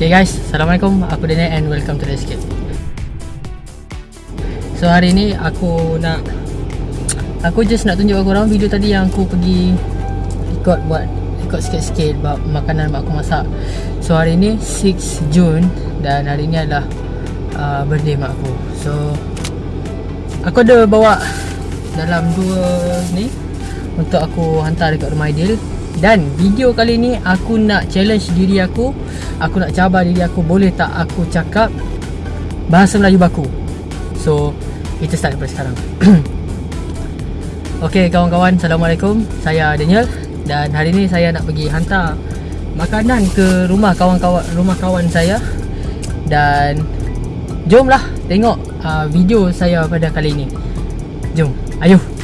Okay guys, Assalamualaikum. Aku Daniel and welcome to the escape So hari ni aku nak Aku just nak tunjuk korang video tadi yang aku pergi Record buat Record sikit-sikit buat makanan mak aku masak. So hari ni 6 Jun Dan hari ni adalah uh, birthday mak aku. So Aku ada bawa Dalam dua ni Untuk aku hantar dekat rumah Aidil. Dan video kali ni aku nak challenge diri aku Aku nak cabar diri aku Boleh tak aku cakap Bahasa Melayu baku? So Kita start daripada sekarang. Okay kawan-kawan Assalamualaikum. Saya Daniel Dan hari ni saya nak pergi hantar Makanan ke rumah kawan-kawan Rumah kawan saya. Dan Jomlah tengok uh, video saya pada kali ini. Jom Ayuh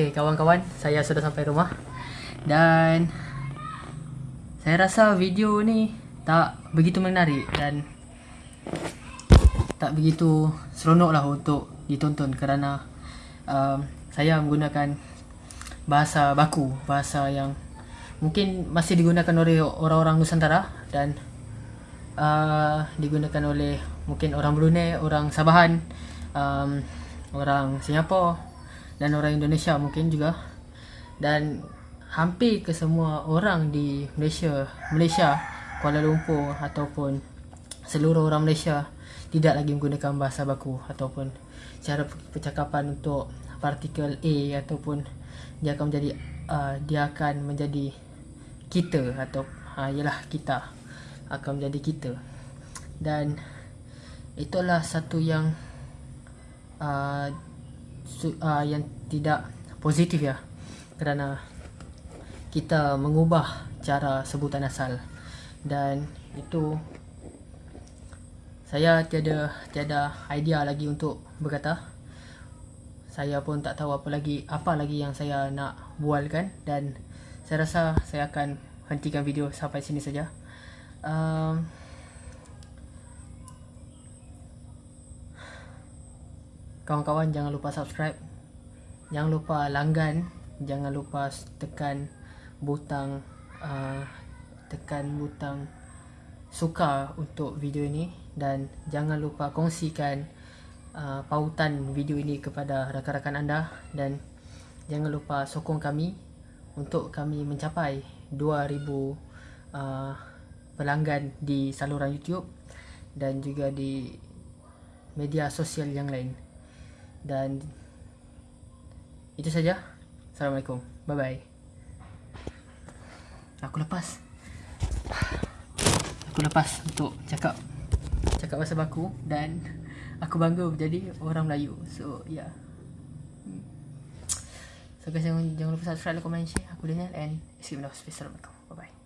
Okey kawan-kawan, saya sudah sampai rumah. Dan saya rasa video ni tak begitu menarik dan tak begitu seronok lah untuk ditonton kerana um, saya menggunakan bahasa baku, bahasa yang mungkin masih digunakan oleh orang-orang Nusantara dan uh, digunakan oleh mungkin orang Brunei, orang Sabahan, um, orang Singapura dan orang Indonesia mungkin juga. Dan hampir ke semua orang di Malaysia Malaysia Kuala Lumpur ataupun seluruh orang Malaysia tidak lagi menggunakan bahasa baku ataupun cara percakapan untuk partikel A ataupun dia akan menjadi uh, dia akan menjadi kita atau uh, ialah kita akan menjadi kita. Dan itulah satu yang uh, uh, yang tidak positif ya. Kerana kita mengubah cara sebutan asal. Dan itu saya tiada tiada idea lagi untuk berkata. Saya pun tak tahu apa lagi apa lagi yang saya nak bualkan. Dan saya rasa saya akan hentikan video sampai sini saja. Um, kawan-kawan jangan lupa subscribe. Jangan lupa langgan. Jangan lupa tekan butang uh, tekan butang suka untuk video ini. Dan jangan lupa kongsikan uh, pautan video ini kepada rakan-rakan anda. Dan jangan lupa sokong kami untuk kami mencapai 2000 uh, pelanggan di saluran YouTube dan juga di media sosial yang lain dan itu saja. Assalamualaikum. Bye bye aku lepas. Aku lepas untuk cakap cakap bahasa baku dan aku bangga menjadi orang Melayu. So yeah. so guys jangan, jangan lupa subscribe comment share. Aku Daniel and see you next assalamualaikum